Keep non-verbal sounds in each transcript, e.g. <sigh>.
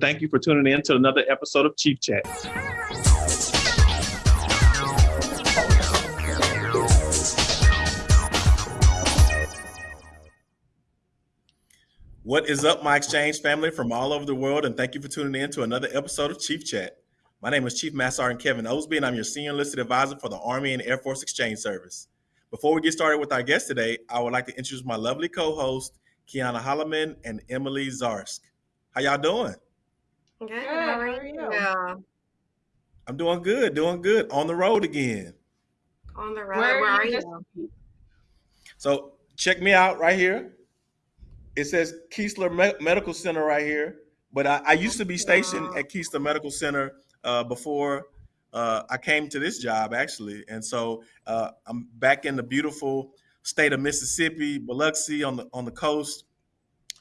Thank you for tuning in to another episode of Chief Chat. What is up, my exchange family from all over the world, and thank you for tuning in to another episode of Chief Chat. My name is Chief Master Sergeant Kevin Osby, and I'm your senior enlisted advisor for the Army and Air Force Exchange Service. Before we get started with our guest today, I would like to introduce my lovely co-host, Kiana Holloman and Emily Zarsk. How y'all doing? Good. good. How are you? I'm doing good, doing good. On the road again. On the road. Where, Where are you? So check me out right here. It says Keesler Me- Medical Center right here. But I, I used to be stationed wow. at Keesler Medical Center uh, before uh, I came to this job, actually. And so uh, I'm back in the beautiful state of Mississippi, Biloxi on the on the coast.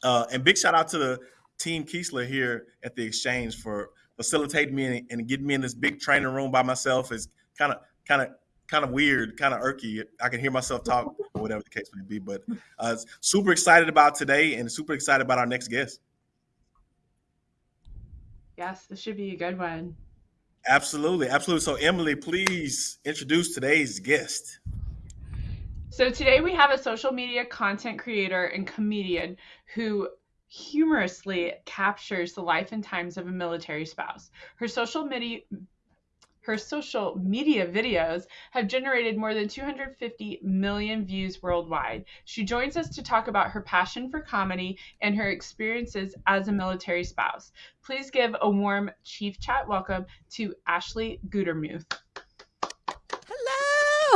Uh, and big shout out to the Team Keesler here at the exchange for facilitating me and, and getting me in this big training room by myself is kind of kind of kind of weird, kind of irky. I can hear myself talk <laughs> or whatever the case may be. But uh, super excited about today and super excited about our next guest. Yes, this should be a good one. Absolutely, absolutely. So Emily, please introduce today's guest. So today we have a social media content creator and comedian who humorously captures the life and times of a military spouse. Her social media her social media videos have generated more than 250 million views worldwide. She joins us to talk about her passion for comedy and her experiences as a military spouse. Please give a warm Chief Chat welcome to Ashley Gutermuth.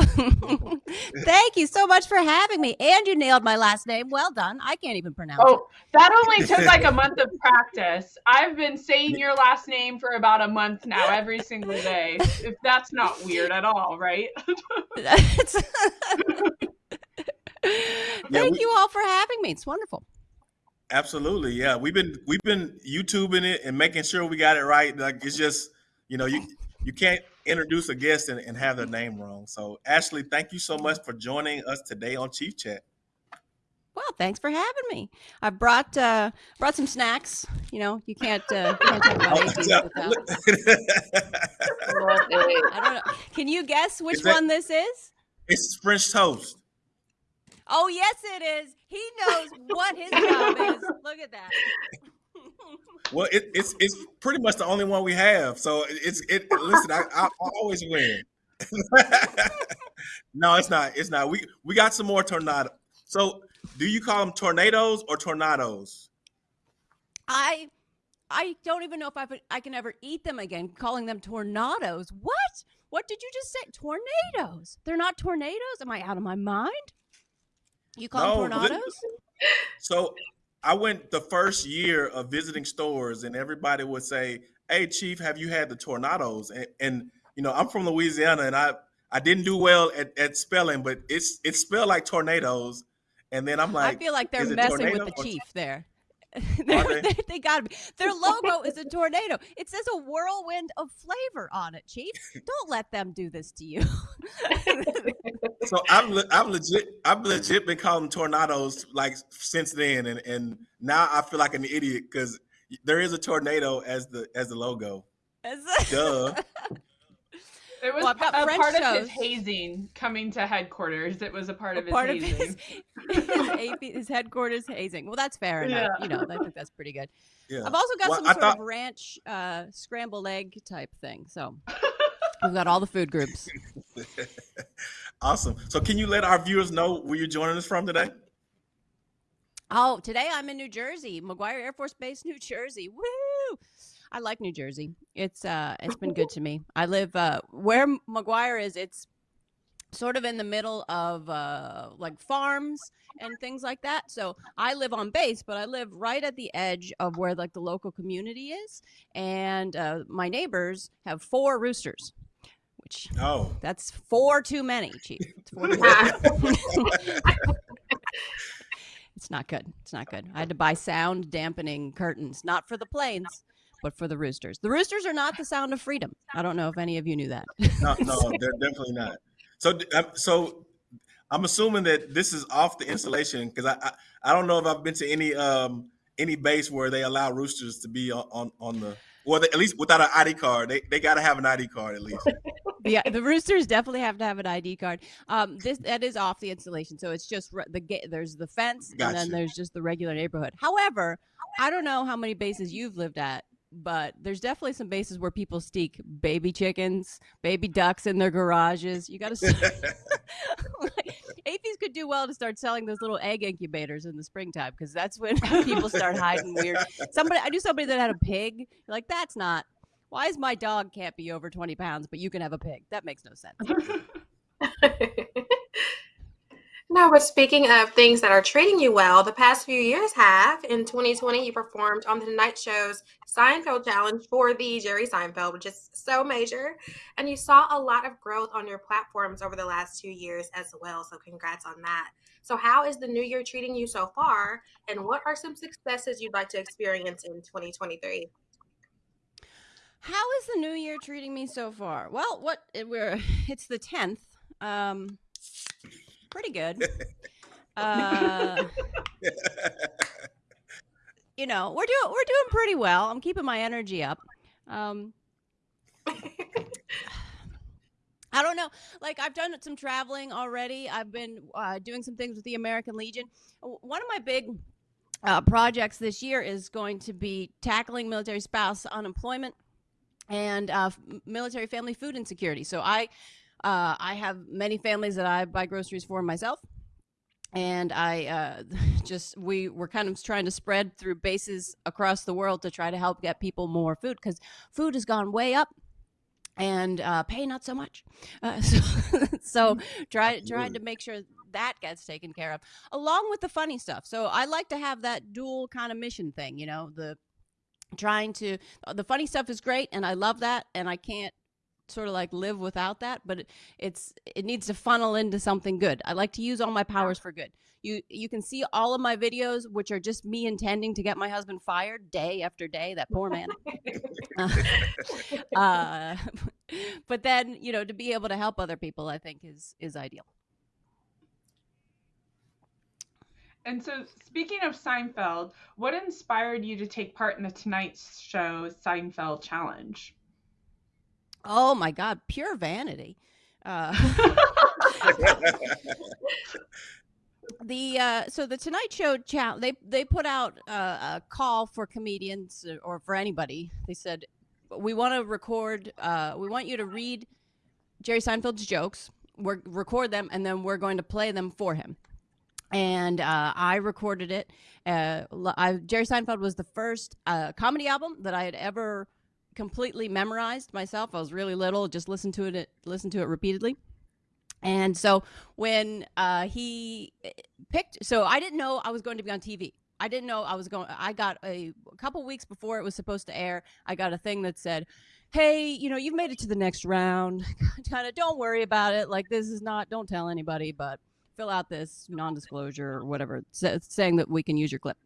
<laughs> Thank you so much for having me. And you nailed my last name. Well done. I can't even pronounce oh, it. that only took like a <laughs> month of practice. I've been saying your last name for about a month now, every single day. <laughs> If that's not weird at all, right? Thank yeah, we, you all for having me. It's wonderful. Absolutely. Yeah. We've been we've been YouTubing it and making sure we got it right. Like it's just, you know, you you can't introduce a guest and, and have their name wrong. So, Ashley, thank you so much for joining us today on Chief Chat. Well, thanks for having me. I brought uh, brought some snacks. You know, you can't uh, you can't talk about <laughs> oh, without. <laughs> I don't know. Can you guess which that, one this is? It's French toast. Oh yes, it is. He knows what his job is. Look at that. Well, it, it's it's pretty much the only one we have. So it's it. Listen, I, I always win. <laughs> no, it's not. It's not. We we got some more tornado. So, do you call them tornadoes or tornadoes? I I don't even know if I I can ever eat them again. Calling them tornadoes. What? What did you just say? Tornadoes. They're not tornadoes. Am I out of my mind? You call no, them tornadoes? So I went the first year of visiting stores, and everybody would say, "Hey, Chief, have you had the tornadoes?" And, and you know, I'm from Louisiana, and I I didn't do well at, at spelling, but it's it's spelled like tornadoes. And then I'm like, I feel like they're messing with the chief there. <laughs> they? they, they got to be. Their logo is a <laughs> tornado. It says a whirlwind of flavor on it, Chief. Don't let them do this to you. <laughs> so I'm I'm legit I've legit been calling tornadoes like since then, and and now I feel like an idiot because there is a tornado as the as the logo. As Duh. It was well, a French part shows. of his hazing coming to headquarters. It was a part a of his part hazing. Of his, his, AP, <laughs> his, headquarters hazing. Well, that's fair enough. Yeah. You know, I think that's pretty good. Yeah. I've also got well, some I sort thought... of ranch uh, scrambled egg type thing. So <laughs> we've got all the food groups. <laughs> awesome. So can you let our viewers know where you're joining us from today? Oh, today I'm in New Jersey, McGuire Air Force Base, New Jersey. Woo! I like New Jersey. It's uh it's been good <laughs> to me. I live uh where McGuire is, it's sort of in the middle of uh like farms and things like that. So I live on base, but I live right at the edge of where like the local community is. And uh my neighbors have four roosters. Which oh that's four too many, Chief. It's, four too many. <laughs> it's not good. It's not good. I had to buy sound dampening curtains, not for the planes, but for the roosters. The roosters are not the sound of freedom. I don't know if any of you knew that. no, no, <laughs> they're definitely not. So, um, so I'm assuming that this is off the installation because I, I, I don't know if I've been to any um any base where they allow roosters to be on on, on the or the, at least without an ID card. They they got to have an ID card at least. <laughs> yeah, the roosters definitely have to have an ID card. Um, this that is off the installation, so it's just re- the gate. There's the fence, Gotcha. and then there's just the regular neighborhood. However, I don't know how many bases you've lived at, but there's definitely some bases where people steak baby chickens, baby ducks in their garages. You got to. AAFES could do well to start selling those little egg incubators in the springtime because that's when <laughs> people start hiding weird. Somebody, I knew somebody that had a pig. Like, that's not. Why is my dog can't be over 20 pounds, but you can have a pig? That makes no sense. <laughs> no, but speaking of things that are treating you well, the past few years have. In 2020, you performed on the Tonight Show's Seinfeld Challenge for the Jerry Seinfeld, which is so major. And you saw a lot of growth on your platforms over the last two years as well. So, congrats on that. So, how is the new year treating you so far? And what are some successes you'd like to experience in 2023? How is the new year treating me so far? Well, what we're <laughs> it's the 10th. Um pretty good. <laughs> Uh you know, we're doing we're doing pretty well. I'm keeping my energy up. Um <sighs> I don't know. Like I've done some traveling already. I've been uh, doing some things with the American Legion. One of my big uh, projects this year is going to be tackling military spouse unemployment and uh, military family food insecurity. So I, uh, I have many families that I buy groceries for myself, and I uh, <laughs> just we were kind of trying to spread through bases across the world to try to help get people more food because food has gone way up. And uh, pay not so much, uh, <laughs> so, so try trying to make sure that gets taken care of, along with the funny stuff. So I like to have that dual kind of mission thing, you know, the trying to the funny stuff is great and i love that and i can't sort of like live without that but it, it's it needs to funnel into something good. I like to use all my powers for good. You you can see all of my videos which are just me intending to get my husband fired day after day that poor man. <laughs> <laughs> Uh, <laughs> but then you know to be able to help other people i think is is ideal. And so, speaking of Seinfeld, what inspired you to take part in the Tonight Show Seinfeld Challenge? Oh my God, pure vanity. Uh, <laughs> the uh, so the Tonight Show they they put out uh, a call for comedians or for anybody. They said we want to record. Uh, we want you to read Jerry Seinfeld's jokes. We're record them and then we're going to play them for him and uh, I recorded it. Uh, I, Jerry Seinfeld was the first uh, comedy album that I had ever completely memorized myself. I was really little, just listened to it, listened to it repeatedly. And so when uh, he eh, picked, so I didn't know I was going to be on TV. I didn't know I was going. I got a, a couple weeks before it was supposed to air. I got a thing that said, "Hey, you know, you've made it to the next round. <laughs> kind of, don't worry about it. Like this is not. Don't tell anybody, but." fill out this non-disclosure or whatever saying that we can use your clip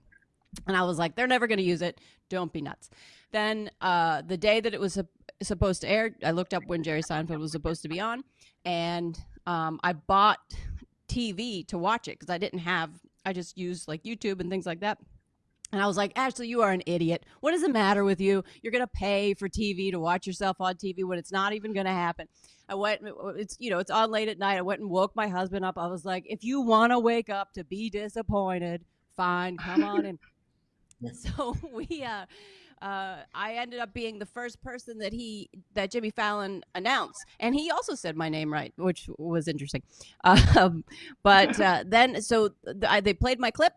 and i was like they're never going to use it don't be nuts then uh, the day that it was supposed to air i looked up when jerry seinfeld was supposed to be on and um, i bought tv to watch it because i didn't have i just used like youtube and things like that and I was like, Ashley, you are an idiot. What does it matter with you? You're going to pay for TV to watch yourself on TV when it's not even going to happen. I went, it's, you know, it's on late at night. I went and woke my husband up. I was like, if you want to wake up to be disappointed, fine, come on in. <laughs> so we, uh, uh, I ended up being the first person that he that Jimmy Fallon announced, and he also said my name right, which was interesting. <laughs> Um, but uh, then, so th- I, they played my clip,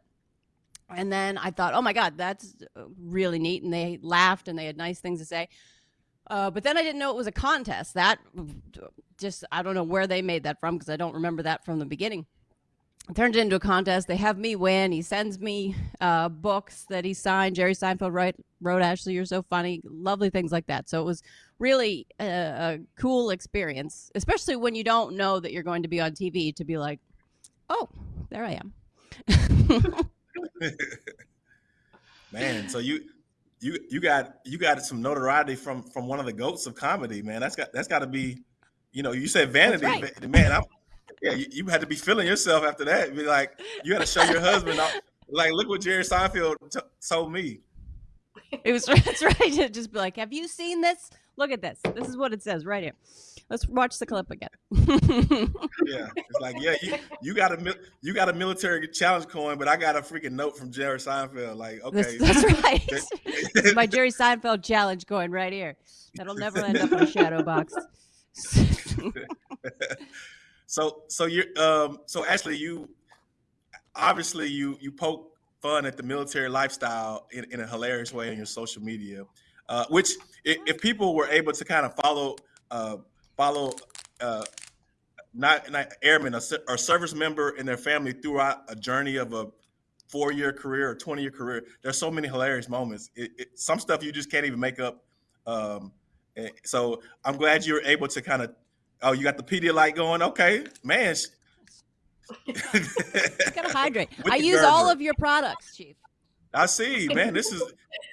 and then I thought, oh my God, that's really neat. And they laughed and they had nice things to say. Uh, but then I didn't know it was a contest. That just, I don't know where they made that from because I don't remember that from the beginning. Turned it into a contest. They have me win. He sends me uh, books that he signed. Jerry Seinfeld wrote, wrote Ashley, You're So Funny. Lovely things like that. So it was really a, a cool experience, especially when you don't know that you're going to be on TV to be like, oh, there I am. <laughs> man, so you you you got you got some notoriety from from one of the goats of comedy, man. That's got that's got to be, you know, you said vanity, right. man. I'm, you, you, had to be feeling yourself after that. Be like, you had to show your husband. like look what Jerry Seinfeld t- told me. It was <laughs> that's right. To just be like, have you seen this? Look at this. This is what it says right here. Let's watch the clip again. <laughs> Yeah, it's like yeah, you, you got a you got a military challenge coin, but I got a freaking note from Jerry Seinfeld. Like okay, That's, that's <laughs> right. This is my Jerry Seinfeld challenge going right here. That'll never end up in a shadow box. So so you're um so Ashley, you obviously you you poke fun at the military lifestyle in, in a hilarious way on your social media, uh, which if, if people were able to kind of follow uh, follow uh, not not airmen or, or service member and their family throughout a journey of a four year career or 20 year career there's so many hilarious moments. It, it, some stuff you just can't even make up um, so i'm glad you were able to kind of oh you got the pedialyte going okay man <laughs> Gotta hydrate. I use all of your products, Chief. i see man this is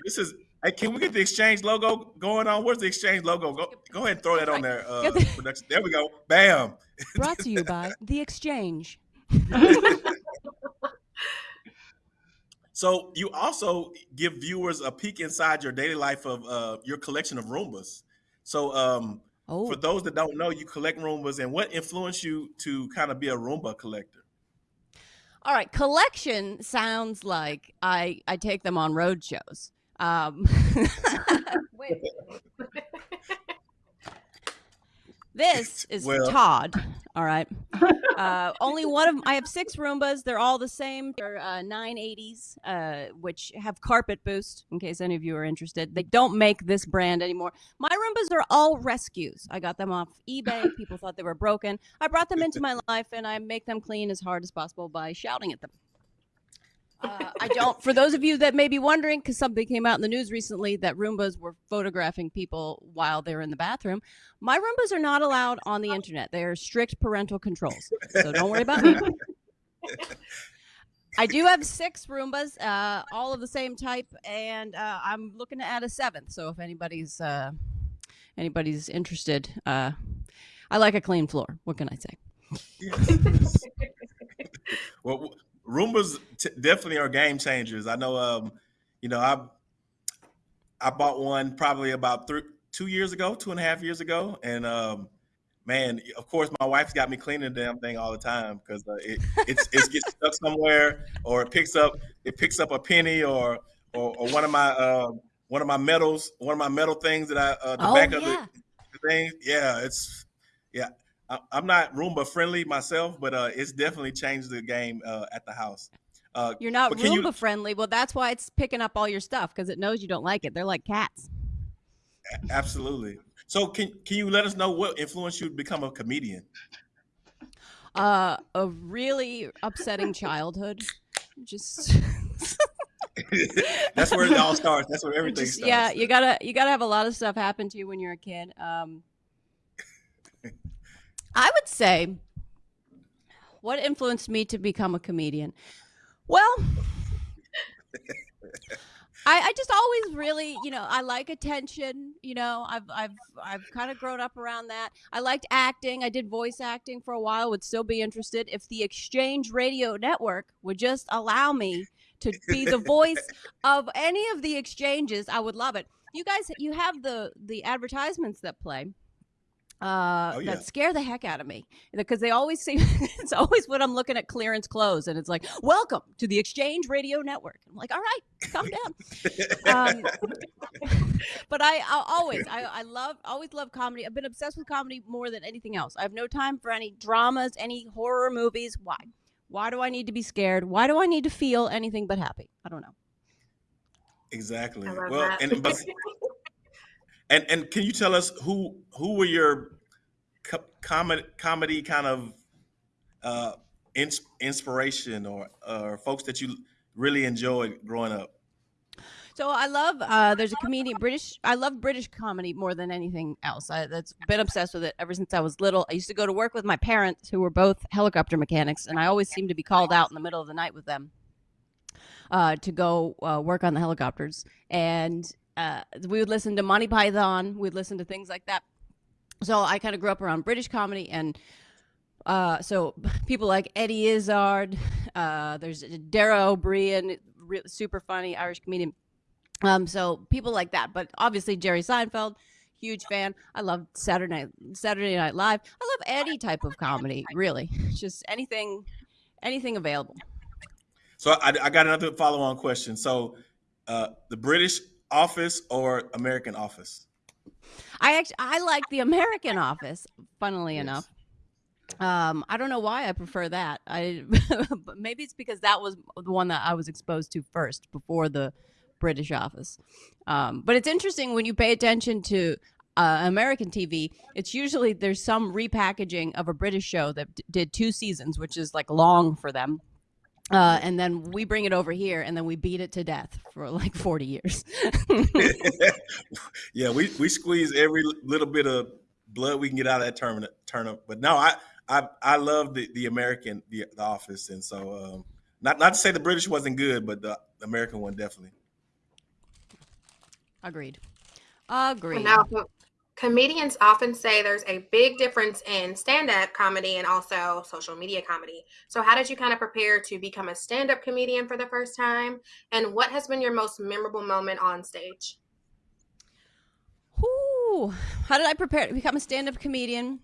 this is hey can we get the exchange logo going on where's the exchange logo go, go ahead and throw that on there uh, production. there we go bam <laughs> Brought to you by The Exchange. <laughs> So you also give viewers a peek inside your daily life of uh, your collection of Roombas. So um, Oh, for those that don't know, you collect Roombas, and what influenced you to kind of be a Roomba collector? all right. Collection sounds like I I take them on road shows. Um, <laughs> wait. <laughs> <laughs> This <laughs> is Well- Todd. All right. <laughs> Uh, only one of I have six Roombas. They're all the same. They're uh, 980s, uh, which have carpet boost. In case any of you are interested, they don't make this brand anymore. My Roombas are all rescues. I got them off eBay. <laughs> People thought they were broken. I brought them into my life, and I make them clean as hard as possible by shouting at them. Uh, I don't. For those of you that may be wondering, because something came out in the news recently that Roombas were photographing people while they're in the bathroom, my Roombas are not allowed on the internet. They are strict parental controls. So don't worry about me. <laughs> I do have six Roombas, uh, all of the same type, and uh, I'm looking to add a seventh. So if anybody's uh, anybody's interested, uh, I like a clean floor. What can I say? <laughs> Well, Roombas t- definitely are game changers. I know, um, you know, I I bought one probably about three, two years ago, two and a half years ago, and um, man, of course, my wife's got me cleaning the damn thing all the time because uh, it it's, it gets stuck <laughs> somewhere, or it picks up it picks up a penny, or or, or one of my uh, one of my metals, one of my metal things that I uh, the oh back of yeah. the, the thing. Yeah, it's yeah. I, I'm not Roomba friendly myself, but uh, it's definitely changed the game uh, at the house. Uh, You're not can you- Roomba friendly. Well, that's why it's picking up all your stuff because it knows you don't like it. They're like cats. absolutely. So can can you let us know what influenced you to become a comedian? Uh, a really upsetting childhood. Just, <laughs> That's where it all starts. That's where everything just starts. yeah, you gotta you gotta have a lot of stuff happen to you when you're a kid. Um, I would say what influenced me to become a comedian. Well, <laughs> I, I just always really, you know, I like attention. You know, I've I've I've kind of grown up around that. I liked acting. I did voice acting for a while. Would still be interested if the Exchange Radio Network would just allow me to be the <laughs> voice of any of the exchanges. I would love it. You guys, you have the the advertisements that play. Uh, Oh, yeah. that scare the heck out of me because they always seem <laughs> it's always when I'm looking at clearance clothes and it's like welcome to the Exchange Radio Network. I'm like, all right, calm down. um, <laughs> but I, I always I, I love always love comedy. I've been obsessed with comedy more than anything else. I have no time for any dramas, any horror movies. Why? Why do I need to be scared? Why do I need to feel anything but happy? I don't know. Exactly. I love Well, that. and <laughs> but and and can you tell us who who were your co- comedy comedy kind of uh ins- inspiration or or folks that you really enjoyed growing up? So I love uh, there's a comedian British I love British comedy more than anything else. I that's been obsessed with it ever since I was little. I used to go to work with my parents who were both helicopter mechanics and I always seemed to be called out in the middle of the night with them uh, to go uh, work on the helicopters. And uh, we would listen to Monty Python, we'd listen to things like that. So I kind of grew up around British comedy and uh, so <laughs> people like Eddie Izzard, Uh, there's Dara Ó Briain, super funny Irish comedian. Um, so people like that. But obviously Jerry Seinfeld, huge fan. I love Saturday Night Saturday Night Live. I love any type of comedy, really. <laughs> Just anything, anything available. So I, I got another follow-on question. So uh, the British Office or American Office? I actually I like the American Office. Funnily Yes. enough, um, I don't know why I prefer that. I <laughs> but maybe it's because that was the one that I was exposed to first before the British Office. Um, but it's interesting when you pay attention to uh, American TV. It's usually there's some repackaging of a British show that d- did two seasons, which is like long for them. Uh, and then we bring it over here, and then we beat it to death for like forty years. <laughs> yeah, we, we squeeze every little bit of blood we can get out of that turnip. turnip. But no, I I, I love the, the American the, the Office, and so um, not not to say the British wasn't good, but the American one definitely. Agreed. Agreed. Now, co- comedians often say there's a big difference in stand-up comedy and also social media comedy. So, how did you kind of prepare to become a stand-up comedian for the first time? And what has been your most memorable moment on stage? Whew. How did I prepare to become a stand-up comedian?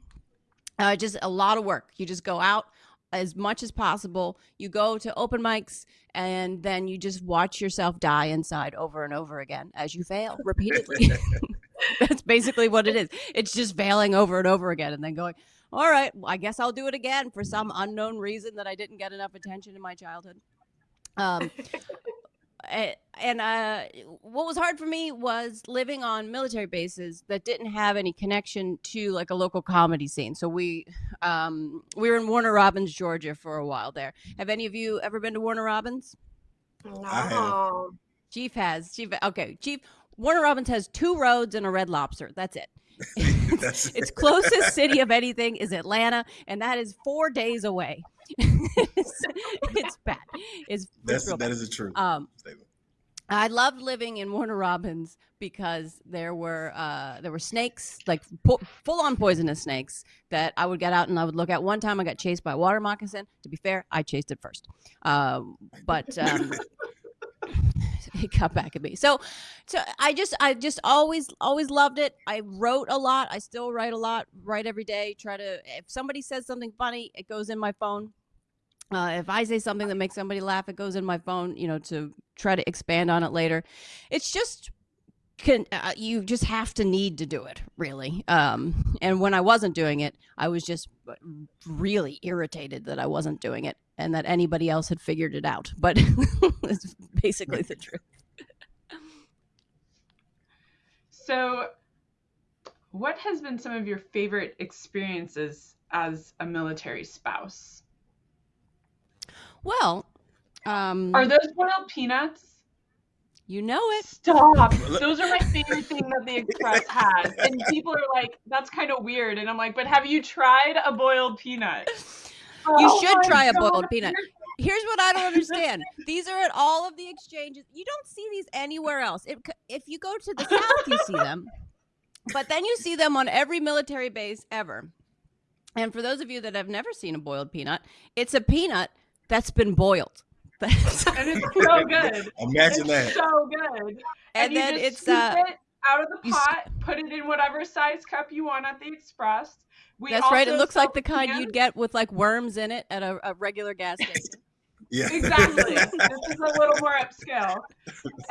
Uh, just a lot of work. You just go out as much as possible. You go to open mics, and then you just watch yourself die inside over and over again as you fail repeatedly. <laughs> <laughs> <laughs> That's basically what it is. It's just failing over and over again, and then going, "All right, well, I guess I'll do it again for some unknown reason that I didn't get enough attention in my childhood." Um, <laughs> and uh, what was hard for me was living on military bases that didn't have any connection to like a local comedy scene. So we um, we were in Warner Robins, Georgia, for a while there. Have any of you ever been to Warner Robins? I have. No. Chief has. Chief. Okay, Chief. Warner Robins has two roads and a Red Lobster. That's it. <laughs> <laughs> That's its closest <laughs> city of anything is Atlanta, and that is four days away. it's, it's bad. It's, it's That's that bad. is a true Um, statement. I loved living in Warner Robins because there were uh, there were snakes, like po- full on poisonous snakes that I would get out and I would look at. One time I got chased by a water moccasin. To be fair, I chased it first, um, but um, <laughs> it got back at me. So, so I just I just always always loved it. I wrote a lot. I still write a lot. Write every day. Try to if somebody says something funny, it goes in my phone. Uh, if I say something that makes somebody laugh, it goes in my phone, you know, to try to expand on it later. It's just can uh, you just have to need to do it really um and when i wasn't doing it i was just uh, really irritated that i wasn't doing it and that anybody else had figured it out but <laughs> it's basically the truth So, what has been some of your favorite experiences as a military spouse? well um Are those boiled peanuts? You know it Stop. Those are my favorite thing that the Express <laughs> has. And people are like, that's kind of weird. And I'm like, but have you tried a boiled peanut? You Oh should my try a boiled peanut. here's what I don't understand. <laughs> These are at all of the exchanges. You don't see these anywhere else. If, if you go to the south, you see them, but then you see them on every military base ever. And for those of you that have never seen a boiled peanut, it's a peanut that's been boiled. That's- And it's <laughs> so good. Imagine it's that. so good. and you then it's uh, it out of the you s- pot, put it in whatever size cup you want at the Express. We that's right. It looks like the kind cans. you'd get with like worms in it at a, a regular gas <laughs> station. Yeah. Exactly. <laughs> this is a little more upscale.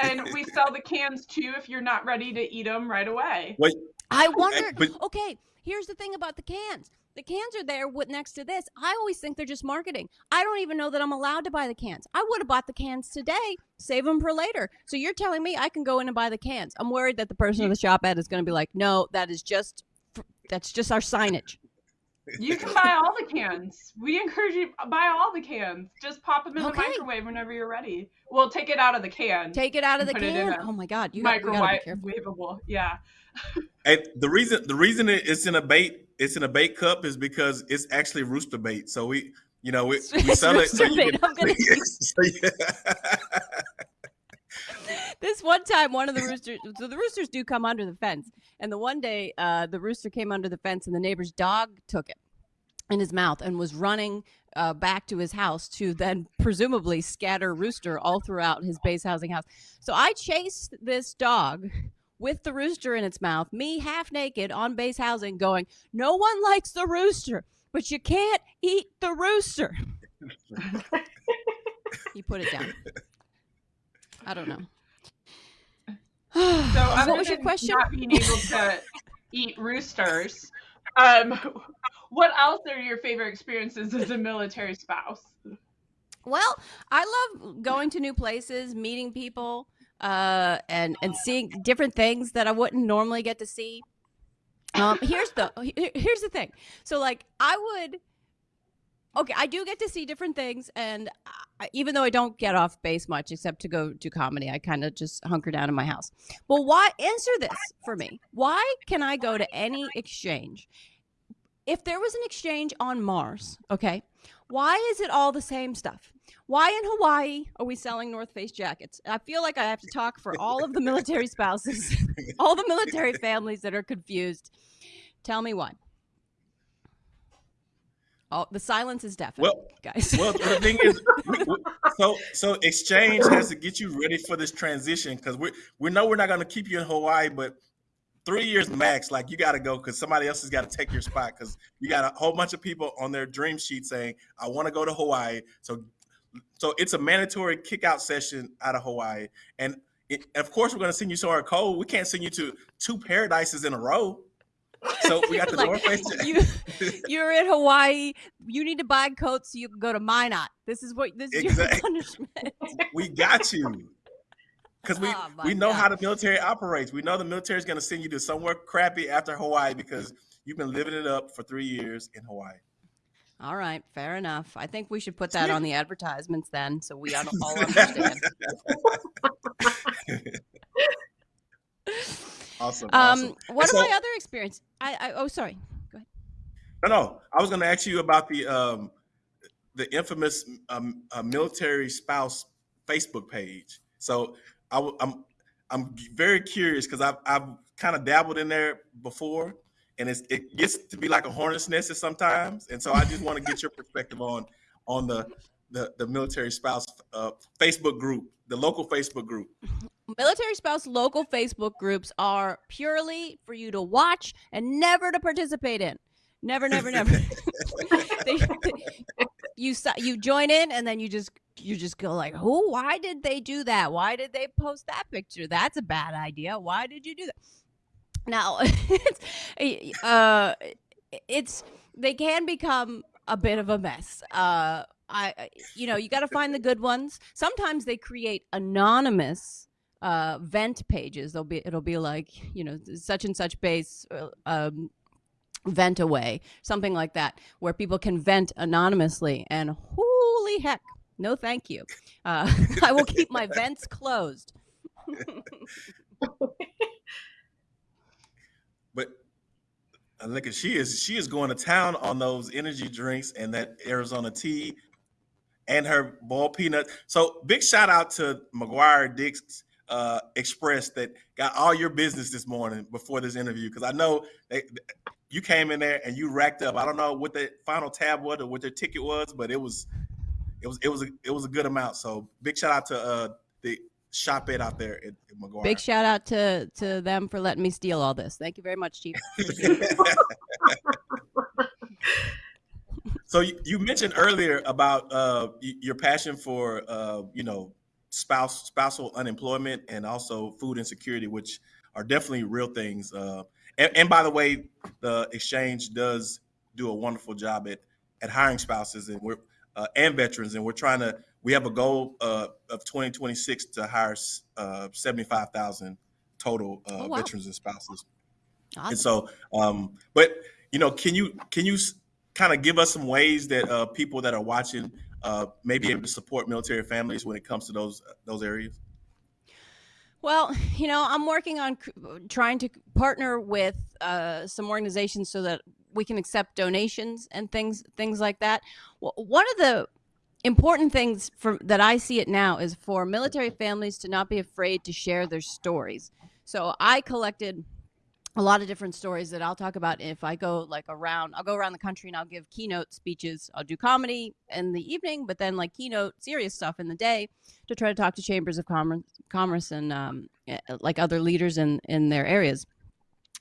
And we sell the cans too if you're not ready to eat them right away. Wait, I wondered. but- okay, here's the thing about the cans. The cans are there with next to this. I always think they're just marketing. I don't even know that I'm allowed to buy the cans. I would have bought the cans today, save them for later. So you're telling me I can go in and buy the cans? I'm worried that the person in the Shoppette is going to be like, "No, that is just that's just our signage." You can buy all the cans. We encourage you to buy all the cans. Just pop them in Okay. the microwave whenever you're ready. Well, take it out of the can. Take it out of the Put it in can. Oh my god, you, got, you gotta be careful. Yeah. <laughs> Hey, the reason the reason it's in a bait it's in a bait cup is because it's actually rooster bait. So we you know we, we sell it. So can, I'm gonna- <laughs> <laughs> so yeah. this one time one of the roosters so the roosters do come under the fence and the one day uh, the rooster came under the fence and the neighbor's dog took it in his mouth and was running uh, back to his house to then presumably scatter rooster all throughout his base housing house. So I chased this dog with the rooster in its mouth, me half naked on base housing, going, No one likes the rooster, but you can't eat the rooster. <laughs> he put it down. I don't know. So what was your question? Not being able to eat roosters. Um, what else are your favorite experiences as a military spouse? Well, I love going to new places, meeting people, uh, and and seeing different things that I wouldn't normally get to see. Um, here's the here's the thing. So like I would. Okay, I do get to see different things, and I, even though I don't get off base much, except to go do comedy, I kind of just hunker down in my house. Well, why answer this for me? Why can I go to any exchange? If there was an exchange on Mars, okay, why is it all the same stuff? Why in Hawaii are we selling North Face jackets? I feel like I have to talk for all of the military <laughs> spouses, <laughs> all the military families that are confused. Tell me why. Oh, the silence is deafening, Well, guys. well, the thing is, so so exchange has to get you ready for this transition because we we know we're not going to keep you in Hawaii, but three years max, like you got to go because somebody else has got to take your spot because you got a whole bunch of people on their dream sheet saying, "I want to go to Hawaii." So so it's a mandatory kick out session out of Hawaii, and it, of course we're going to send you somewhere cold. We can't send you to two paradises in a row. So we got <laughs> the Like, North Face. you, you're in Hawaii. You need to buy coats so you can go to Minot. This is what this is your punishment. <laughs> we got you. Because we, Oh, we know how the military operates. We know the military is going to send you to somewhere crappy after Hawaii because you've been living it up for three years in Hawaii. All right, fair enough. I think we should put that on the <laughs> advertisements then, so we all understand. <laughs> Awesome. Um, awesome. are so- my other experience? I, I oh sorry. Go ahead. No, no. I was going to ask you about the um, the infamous um, uh, military spouse Facebook page. So I, w- I'm I'm very curious because I've I've kind of dabbled in there before, and it's, it gets to be like a hornet's nest sometimes. And so I just want to get your perspective on on the the, the military spouse uh, Facebook group, the local Facebook group. Military spouse local Facebook groups are purely for you to watch and never to participate in. Never, never, never. <laughs> They- <laughs> you you join in and then you just you just go like, "Who? Why did they do that? Why did they post that picture? That's a bad idea. Why did you do that?" Now, <laughs> it's uh, it's they can become a bit of a mess. Uh, I you know you got to find the good ones. Sometimes they create anonymous uh vent pages they'll be it'll be like you know such and such base uh, um vent away something like that where people can vent anonymously and holy heck no thank you uh <laughs> i will keep my vents closed <laughs> But uh, look at she is she is going to town on those energy drinks and that Arizona tea and her ball peanut. So big shout out to McGuire Dix uh, Express that got all your business this morning before this interview because I know they, you came in there and you racked up. I don't know what the final tab was or what their ticket was, but it was it was it was a, it was a good amount. So big shout out to uh, the Shoppette out there at, at McGuire. big shout out to to them for letting me steal all this thank you very much chief <laughs> so you, you mentioned earlier about uh, your passion for uh, you know spouse spousal unemployment and also food insecurity, which are definitely real things. Uh, and, and by the way, the exchange does do a wonderful job at at hiring spouses and we're uh, and veterans, and we're trying to. We have a goal uh, of 2026 to hire uh, 75,000 total uh, Oh, wow. veterans and spouses. And so, um, but you know, can you can you kind of give us some ways that uh, people that are watching uh, may be able to support military families when it comes to those those areas? Well, you know, I'm working on trying to partner with uh, some organizations so that we can accept donations and things things like that. Well, one of the important things for that I see it now is for military families to not be afraid to share their stories. So I collected a lot of different stories that I'll talk about if I go like around I'll go around the country and I'll give keynote speeches. I'll do comedy in the evening, but then like keynote serious stuff in the day to try to talk to chambers of commerce, commerce and um, eh, like other leaders in in their areas.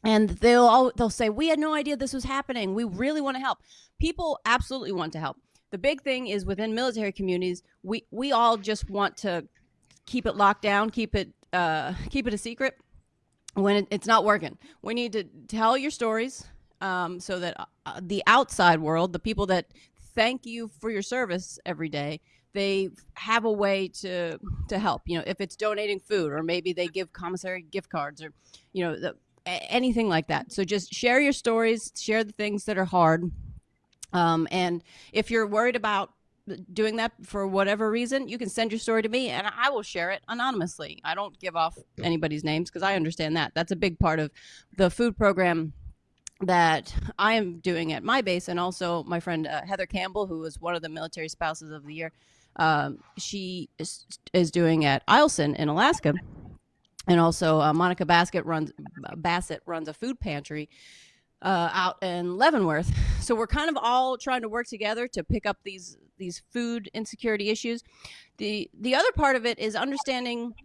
And they'll all they'll say, "We had no idea this was happening. We really want to help." People absolutely want to help. The big thing is within military communities, we we all just want to keep it locked down, keep it uh, keep it a secret when it, it's not working. We need to tell your stories um, so that uh, the outside world, the people that thank you for your service every day, they have a way to to help. You know, if it's donating food, or maybe they give commissary gift cards, or you know, the, anything like that. So just share your stories, share the things that are hard. Um, and if you're worried about doing that for whatever reason, you can send your story to me and I will share it anonymously. I don't give off anybody's names because I understand that. That's a big part of the food program that I am doing at my base, and also my friend uh, Heather Campbell, who was one of the military spouses of the year. Um, she is, is, doing at Eielson in Alaska, and also uh, Monica Bassett runs Bassett runs a food pantry uh, out in Leavenworth. <laughs> So we're kind of all trying to work together to pick up these these food insecurity issues. The the other part of it is understanding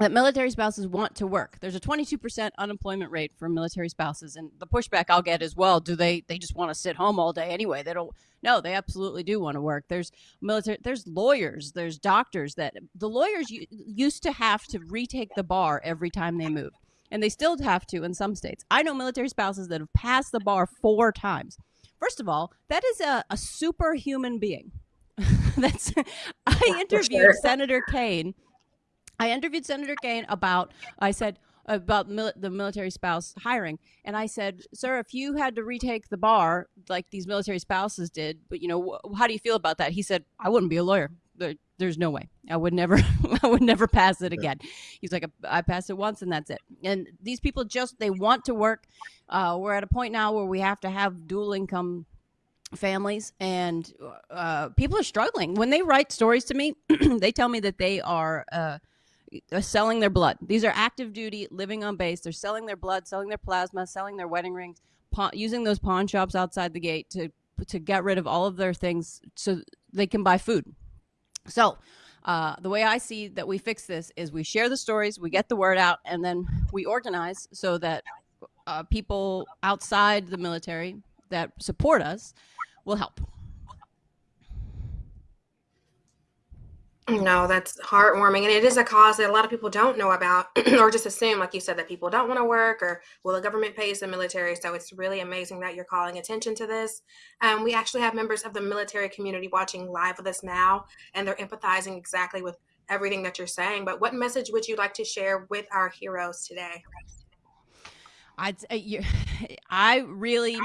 that military spouses want to work. There's a 22% unemployment rate for military spouses and the pushback I'll get as well, do they they just want to sit home all day anyway? They don't no, they absolutely do want to work. There's military there's lawyers, there's doctors that the lawyers used to have to retake the bar every time they moved and they still have to in some states. I know military spouses that have passed the bar four times. First of all, that is a, a superhuman being. <laughs> That's I interviewed sure. Senator Kaine. I interviewed Senator Kaine about I said about mil- the military spouse hiring. And I said, "Sir, if you had to retake the bar like these military spouses did, but you know, how do you feel about that?" He said, "I wouldn't be a lawyer. There, there's no way. I would never <laughs> i would never pass it again. He's like i passed it once and that's it. And these people just they want to work. Uh, we're at a point now where we have to have dual income families and uh, people are struggling. When they write stories to me <clears throat> they tell me that they are uh, selling their blood. These are active duty living on base. They're selling their blood selling their plasma selling their wedding rings pawn, using those pawn shops outside the gate to to get rid of all of their things so they can buy food. So, uh, the way I see that we fix this is we share the stories, we get the word out, and then we organize so that uh, people outside the military that support us will help. No, that's heartwarming. And it is a cause that a lot of people don't know about <clears throat> or just assume, like you said, that people don't want to work or, well, the government pays the military. So it's really amazing that you're calling attention to this. Um, we actually have members of the military community watching live with us now, and they're empathizing exactly with everything that you're saying. But what message would you like to share with our heroes today? I'd, uh, <laughs> I really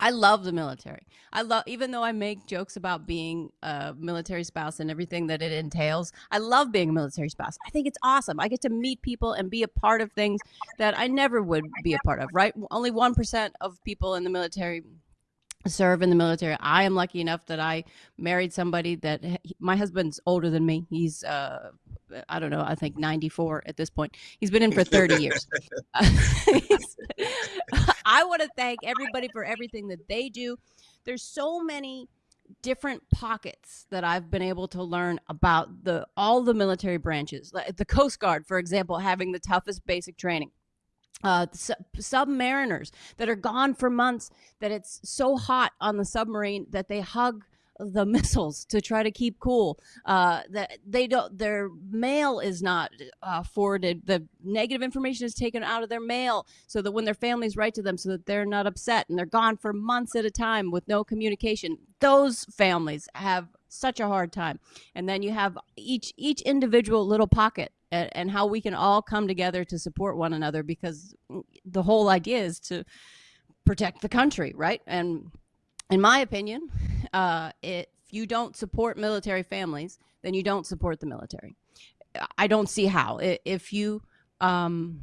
I love the military. I love, even though I make jokes about being a military spouse and everything that it entails, I love being a military spouse. I think it's awesome. I get to meet people and be a part of things that I never would be a part of, right? Only 1% of people in the military serve in the military. I am lucky enough that I married somebody that my husband's older than me. He's uh I don't know, I think 94 at this point. He's been in for 30 years. <laughs> <laughs> I want to thank everybody for everything that they do. There's so many different pockets that I've been able to learn about the all the military branches. The Coast Guard, for example, having the toughest basic training uh, submariners that are gone for months, that it's so hot on the submarine that they hug the <laughs> missiles to try to keep cool. Uh, that they don't, their mail is not uh, forwarded. The negative information is taken out of their mail so that when their families write to them, so that they're not upset and they're gone for months at a time with no communication. Those families have such a hard time. And then you have each each individual little pocket and, and how we can all come together to support one another because the whole idea is to protect the country, right? And in my opinion, uh, if you don't support military families, then you don't support the military. I don't see how. If you, um,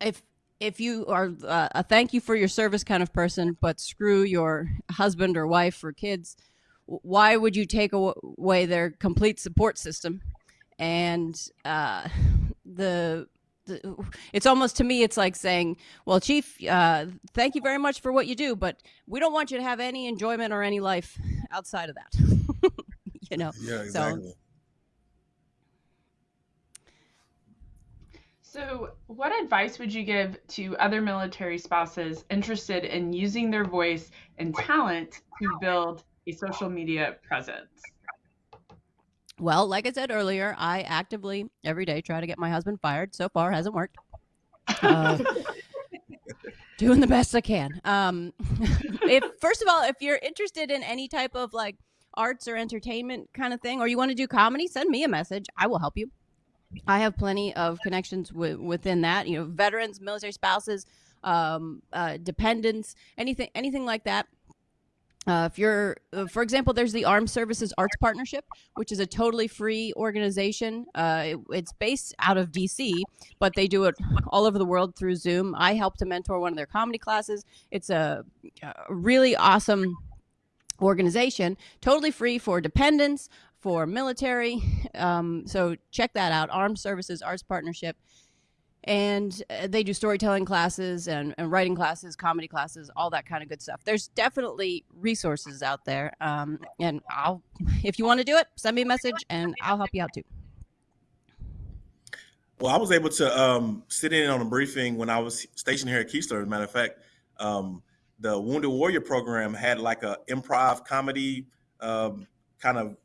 if if you are uh, a thank you for your service kind of person, but screw your husband or wife or kids, why would you take away their complete support system and uh, the the- it's almost to me it's like saying well chief uh, thank you very much for what you do but we don't want you to have any enjoyment or any life outside of that <laughs> you know Yeah, So- exactly. So, what advice would you give to other military spouses interested in using their voice and talent to build a social media presence? Well like i said earlier i actively every day try to get my husband fired. So far hasn't worked. Uh, <laughs> doing the best i can. Um <laughs> if first of all if you're interested in any type of like arts or entertainment kind of thing or you want to do comedy send me a message. I will help you. I have plenty of connections wi- within that you know veterans military spouses um, uh, dependents anything anything like that uh, if you're, uh, for example, there's the Armed Services Arts Partnership, which is a totally free organization. Uh, it- it's based out of DC, but they do it all over the world through Zoom. I helped to mentor one of their comedy classes. It's a, a really awesome organization, totally free for dependents, for military. <laughs> Um, so check that out Armed Services Arts Partnership. And uh, they do storytelling classes and, and writing classes, comedy classes, all that kind of good stuff. There's definitely resources out there. Um, and I'll, if you want to do it, send me a message and I'll help you out too. Well, I was able to um, sit in on a briefing when I was stationed here at Keystone. As a matter of fact, um, the Wounded Warrior program had like a improv comedy um, kind of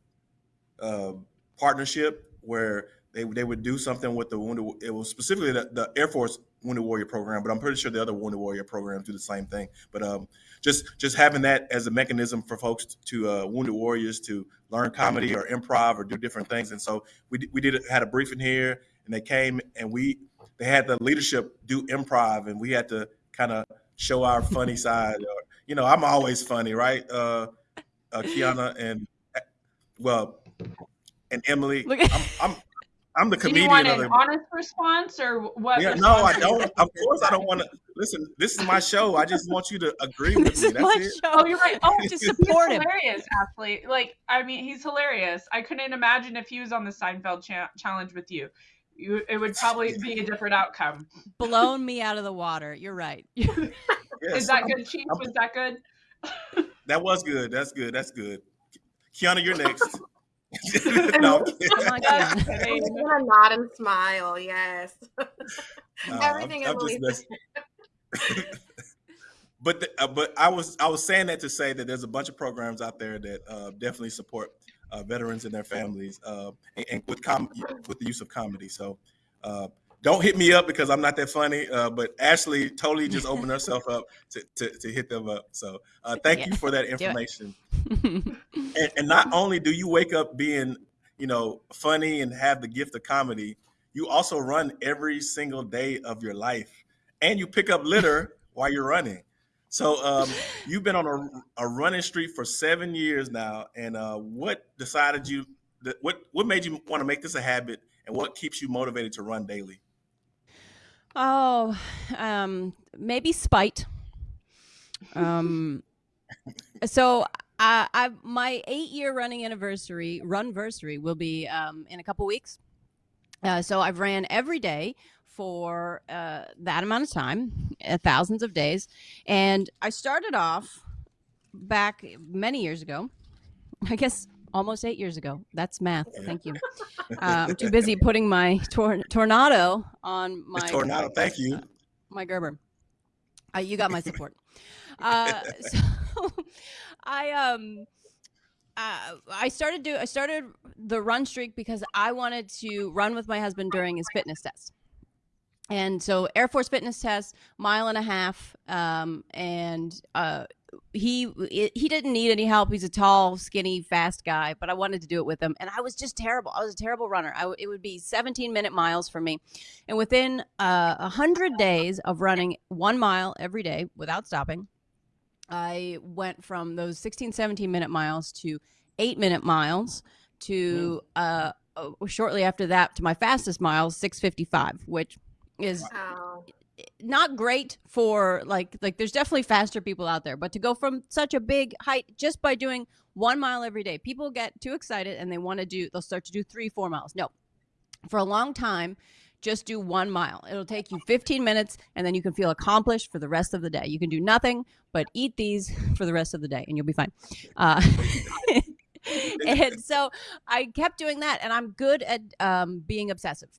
uh, partnership where they they would do something with the Wounded. It was specifically the, the Air Force Wounded Warrior program, but I'm pretty sure the other Wounded Warrior programs do the same thing. But um, just just having that as a mechanism for folks to uh, Wounded Warriors to learn comedy or improv or do different things, and so we we did had a briefing here and they came and we they had the leadership do improv and we had to kind of show our funny <laughs> side or you know i'm always funny right uh, uh kiana and well and emily Look at- i'm i'm, I'm the Do you comedian want of an the honest response or what? yeah, no, I response are you don't. Of course, I don't want to listen. This is my show. I just want you to agree with this me. is That's my it. Oh, you're right. Oh, Just <laughs> he's support him. hilarious, athlete. Like, I mean, he's hilarious. I couldn't imagine if he was on the Seinfeld cha- challenge with you. you. It would probably <laughs> be a different outcome. Blown me out of the water. You're right. <laughs> Yes, Is that I'm- good, Chief? I'm- Was that good? That was good. That's good. That's good. Kiana, you're next. <laughs> no, I'm kidding. I'm like, Just yeah. I'm kidding. just gonna nod and smile. Yes. No, Everything I'm, I'm Emily just messing. <laughs> but the, uh, but I was I was saying that to say that there's a bunch of programs out there that uh, definitely support uh, veterans and their families uh, and, and with com- with the use of comedy. So uh, don't hit me up because I'm not that funny. Uh, but Ashley totally just <laughs> opened herself up to, to, to hit them up. So uh, <laughs> thank you for that information. <laughs> And, and not only do you wake up being you know funny and have the gift of comedy, you also run every single day of your life, and you pick up litter while you're running. So um, you've been on a, a running street for seven years now, and uh, what decided you? What what made you want to make this a habit, and what keeps you motivated to run daily? Oh, um, maybe spite. Um, so I, I my eight year running anniversary, runversary, will be um, in a couple weeks. Uh, so I've ran every day for uh, that amount of time, uh, thousands of days, and I started off back many years ago. I guess almost eight years ago. That's math. Thank you. <laughs> Uh, I'm too busy putting my tor- tornado on my Miss Tornado, thank you. my Gerber. Uh, you got my support. uh, <laughs> so <laughs> I um uh, I started do I started the run streak because I wanted to run with my husband during his fitness test. And so Air Force fitness test, mile and a half, um, and uh, he he didn't need any help. He's a tall, skinny, fast guy, but I wanted to do it with him, and I was just terrible. I was a terrible runner. I w it would be 17 minute miles for me, and within uh, a hundred days of running one mile every day without stopping, I went from those 16, 17 minute miles to eight minute miles to uh, uh, shortly after that to my fastest miles, 655, which is Oh. Not great for like like there's definitely faster people out there but to go from such a big height just by doing one mile every day people get too excited and they want to do they'll start to do three four miles no for a long time just do one mile. It'll take you 15 minutes and then you can feel accomplished for the rest of the day. You can do nothing but eat these <laughs> for the rest of the day and you'll be fine. Uh, <laughs> and so I kept doing that and I'm good at um, being obsessive.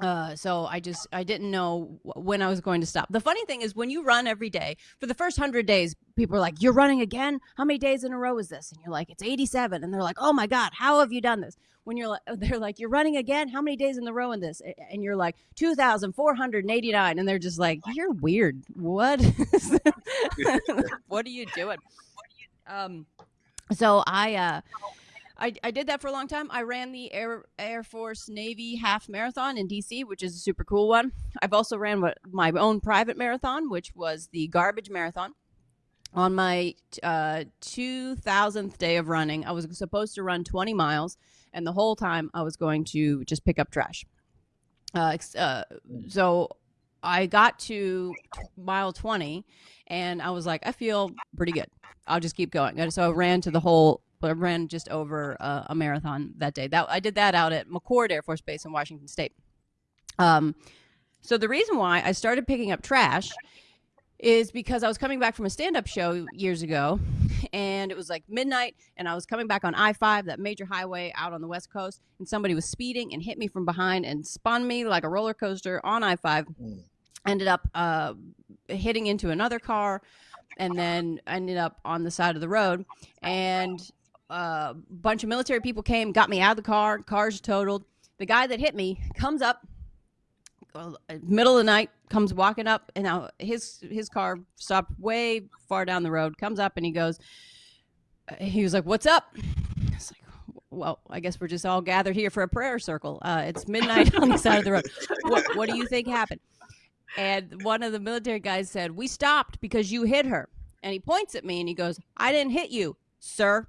Uh, so I just I didn't know when I was going to stop. The funny thing is when you run every day for the first hundred days, people are like, "You're running again? How many days in a row is this?" And you're like, "It's 87," and they're like, "Oh my god, how have you done this?" When you're like, <laughs> they're like, "You're running again? How many days in the row in this?" And you're like, 2,489, and they're just like, "You're weird. What? <laughs> <laughs> what are you doing?" Um, so I uh I, I did that for a long time. I ran the Air Air Force Navy half marathon in DC, which is a super cool one. I've also ran what, my own private marathon, which was the Garbage Marathon. On my uh, 2000th day of running, I was supposed to run 20 miles, and the whole time I was going to just pick up trash. Uh, uh, so I got to mile 20, and I was like, I feel pretty good. I'll just keep going. And so I ran to the whole but I ran just over uh, a marathon that day. That I did that out at McChord Air Force Base in Washington State. Um, so the reason why I started picking up trash is because I was coming back from a stand-up show years ago, and it was like midnight, and I was coming back on I-5, that major highway out on the West Coast, and somebody was speeding and hit me from behind and spun me like a roller coaster on I-5. Mm. Ended up uh, hitting into another car, and then ended up on the side of the road, and a bunch of military people came, got me out of the car. Car's totaled. The guy that hit me comes up, uh, middle of the night, comes walking up, and now his his car stopped way far down the road. Comes up and he goes, uh, he was like, "What's up?" It's like, well, I guess we're just all gathered here for a prayer circle. Uh, it's midnight on the side of the road. What what do you think happened? And one of the military guys said, "We stopped because you hit her." And he points at me and he goes, "I didn't hit you, sir."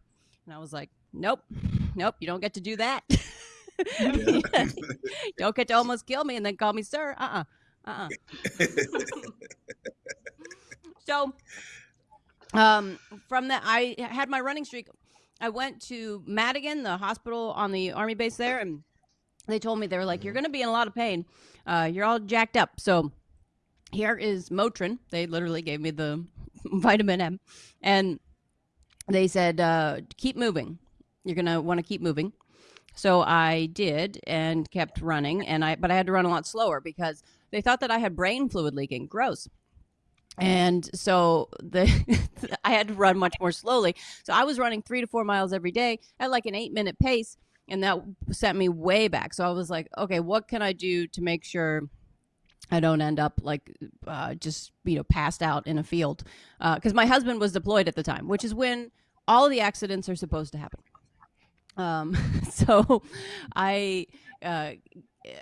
And I was like, nope, nope, you don't get to do that. Don't <laughs> get to almost kill me and then call me sir. Uh uh-uh. uh. <laughs> so, um, from that, I had my running streak. I went to Madigan, the hospital on the army base there, and they told me they were like, "You're going to be in a lot of pain. Uh, you're all jacked up." So, here is Motrin. They literally gave me the <laughs> vitamin M, and they said, uh, keep moving. You're gonna want to keep moving. So I did and kept running, and I but I had to run a lot slower because they thought that I had brain fluid leaking. Gross. And so the <laughs> I had to run much more slowly. So I was running three to four miles every day at like an eight minute pace, and that sent me way back. So I was like, okay, what can I do to make sure I don't end up like uh, just you know passed out in a field because my husband was deployed at the time, which is when all the accidents are supposed to happen. Um, <laughs> so I uh,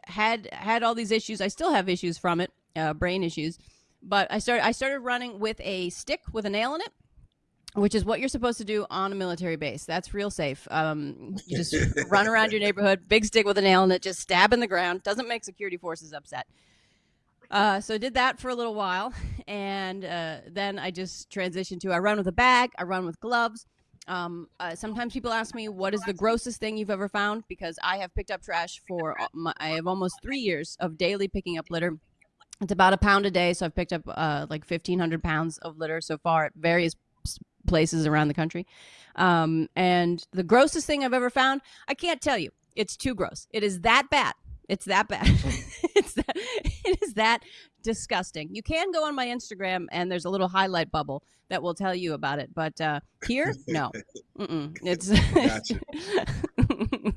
had had all these issues. I still have issues from it, uh, brain issues. But I started I started running with a stick with a nail in it, which is what you're supposed to do on a military base. That's real safe. Um, you just <laughs> run around your neighborhood, big stick with a nail in it, just stab in the ground. Doesn't make security forces upset. Uh, so I did that for a little while, and uh, then I just transitioned to I run with a bag, I run with gloves. Um, uh, sometimes people ask me what is the grossest thing you've ever found because I have picked up trash for my, I have almost three years of daily picking up litter. It's about a pound a day, so I've picked up uh, like fifteen hundred pounds of litter so far at various places around the country. Um, and the grossest thing I've ever found, I can't tell you. It's too gross. It is that bad. It's that bad. <laughs> it's that. <laughs> It is that disgusting. You can go on my Instagram and there's a little highlight bubble that will tell you about it. But uh, here, no, <laughs> Mm-mm. it's. <laughs>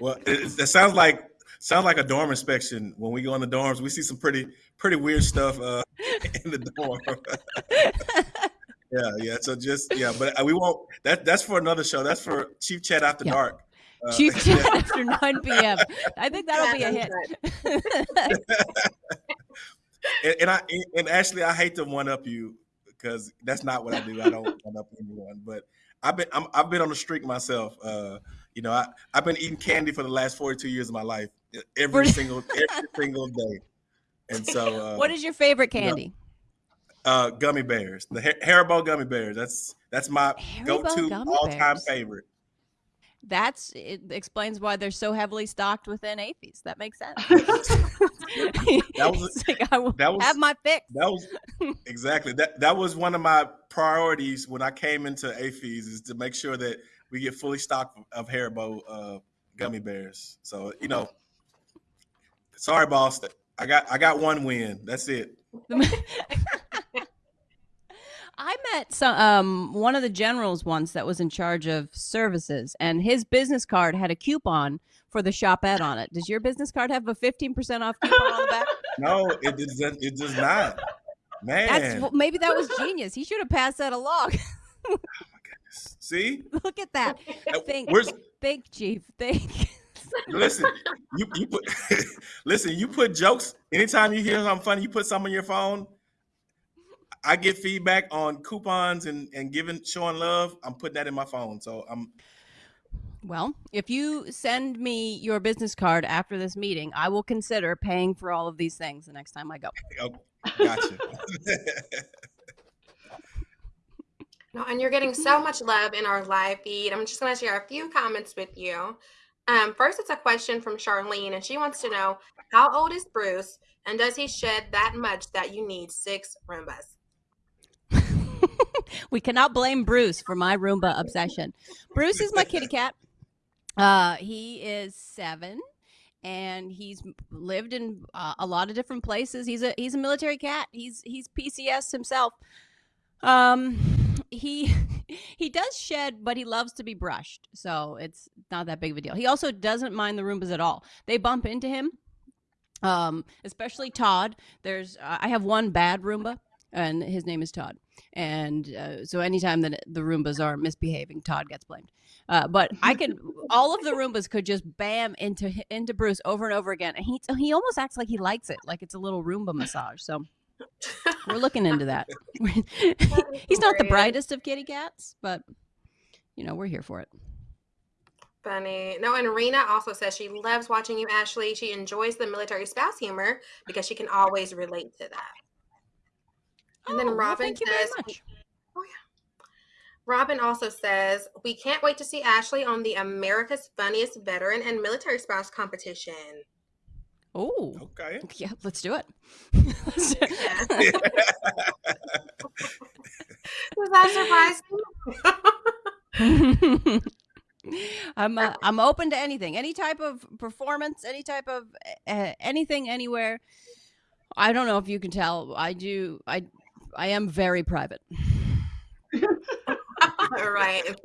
Well, it, it sounds like sounds like a dorm inspection. When we go in the dorms, we see some pretty pretty weird stuff uh, <laughs> in the dorm. yeah, yeah. So just yeah, but uh, we won't. That that's for another show. That's for Chief Chat After Yeah. Dark. Uh, Chief Chat after 9 p.m. I think that'll be a hit. And, and I and actually I hate to one up you because that's not what I do. I don't <laughs> one up anyone, but I've been I'm, I've been on the streak myself. Uh, you know, I I've been eating candy for the last 42 years of my life, every <laughs> single every single day. And so, <laughs> uh, what is your favorite candy? uh, gummy bears? The Har- Haribo gummy bears. That's that's my Haribo go-to all-time bears. favorite. That's it explains why they're so heavily stocked within AAFES. That makes sense. <laughs> That <laughs> was- like, I will that was- have my fix. That was exactly that. That was one of my priorities when I came into AAFES is to make sure that we get fully stocked of Haribo uh, gummy bears. So you know, <laughs> sorry, boss. I got I got one win. That's it. I met some um one of the generals once that was in charge of services, and his business card had a coupon for the shop shopette on it. Does your business card have a fifteen percent off coupon on the back? <laughs> No, it does. It does not. Man, That's maybe that was genius. He should have passed that along. <laughs> see, Look at that. Uh, Think, where's think, chief. Think. <laughs> listen? You you put listen. You put jokes. Anytime you hear something funny, you put something on your phone. I get feedback on coupons and and giving showing love. I'm putting that in my phone. So I'm Well, if you send me your business card after this meeting, I will consider paying for all of these things the next time I go. <laughs> oh, gotcha. <laughs> No, and you're getting so much love in our live feed. I'm just going to share a few comments with you. Um, first, it's a question from Charlene, and she wants to know how old is Bruce, and does he shed that much that you need six Roombas? <laughs> we cannot blame Bruce for my Roomba obsession. Bruce is my kitty cat. Uh, he is seven, and he's lived in uh, a lot of different places. He's a he's a military cat. He's he's PCS himself. Um, he <laughs> he does shed, but he loves to be brushed, so it's not that big of a deal. He also doesn't mind the Roombas at all. They bump into him. Um, especially Todd. There's uh, I have one bad Roomba, and his name is Todd. And uh, so anytime that the Roombas are misbehaving, Todd gets blamed. Uh, but I could, all of the Roombas could just bam into into Bruce over and over again, and he he almost acts like he likes it, like it's a little Roomba massage. So we're looking into that. <laughs> <laughs> He's not the brightest of kitty cats, but you know we're here for it. Funny. No, and Rena also says she loves watching you, Ashley. She enjoys the military spouse humor because she can always relate to that. And then Oh, well, Robin thank you very says, much. Robin also says, we can't wait to see Ashley on the America's Funniest Veteran and Military Spouse competition. Oh, okay. yeah, let's do it. Let's do it. Was that surprising? <laughs> I'm uh, I'm open to anything, any type of performance, any type of uh, anything, anywhere. I don't know if you can tell. I do. I I am very private. All <laughs> right. <laughs>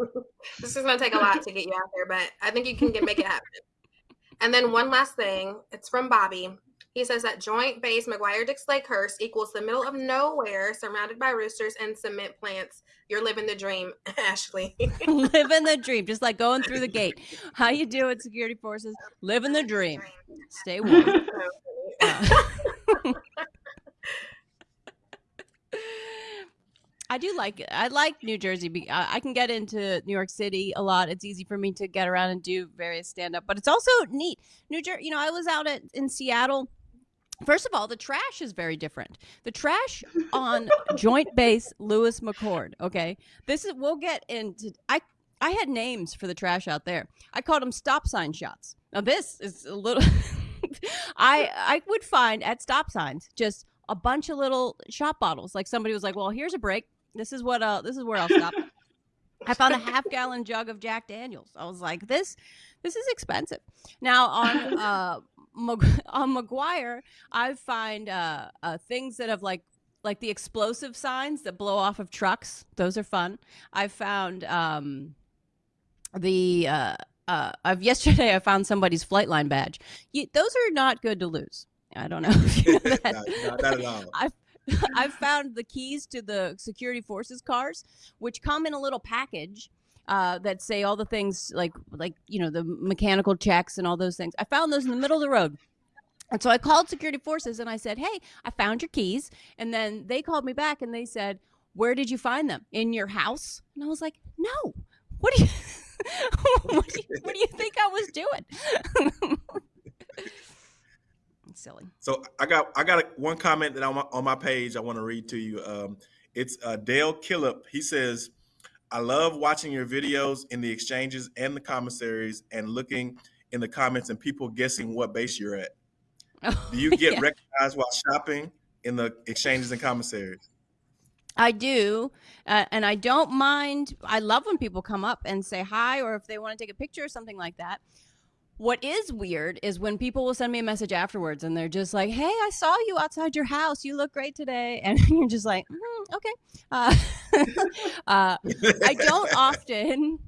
This is going to take a lot to get you out there, but I think you can get, make it happen. <laughs> And then one last thing. It's from Bobby. He says that joint base McGuire Dix Lakehurst equals the middle of nowhere surrounded by roosters and cement plants. You're living the dream, Ashley. Living the dream, just like going through the gate. How you doing, security forces? Living the dream. Stay warm. Uh, I do like it. I like New Jersey. I I can get into New York City a lot. It's easy for me to get around and do various stand up, but it's also neat. New Jersey, you know, I was out at in Seattle. First of all, the trash is very different. The trash on <laughs> Joint Base Lewis McChord. Okay, this is we'll get into. I I had names for the trash out there. I called them stop sign shots. Now this is a little. <laughs> I I would find at stop signs just a bunch of little shot bottles. Like somebody was like, "Well, here's a break. This is what uh this is where I'll stop." <laughs> I found a half gallon jug of Jack Daniels. I was like, "This this is expensive." Now on <laughs> uh Mag- <laughs> on McGuire, I find uh, uh things that have like like the explosive signs that blow off of trucks. Those are fun. I found um the uh uh of yesterday I found somebody's flight line badge. You, those are not good to lose. I don't know if you know that. not, not, not at all. I've <laughs> I've found the keys to the security forces cars, which come in a little package uh, that say all the things like like you know the mechanical checks and all those things. I found those in the middle of the road. And so I called security forces and I said, "Hey, I found your keys." And then they called me back and they said, "Where did you find them? In your house?" And I was like, "No. What do you <laughs> what, do you, what do you think I was doing?" <laughs> It's silly. So I got I got a, one comment that I'm on my page I want to read to you. Um, it's uh, Dale Killip. He says, I love watching your videos in the exchanges and the commissaries and looking in the comments and people guessing what base you're at. <laughs> Do you get Yeah. recognized while shopping in the exchanges and commissaries? I do, uh, and I don't mind. I love when people come up and say hi, or if they want to take a picture or something like that. What is weird is when people will send me a message afterwards and they're just like, "Hey, I saw you outside your house. You look great today," <laughs> and you're just like, mm, "Okay." Uh, <laughs> uh, I don't often.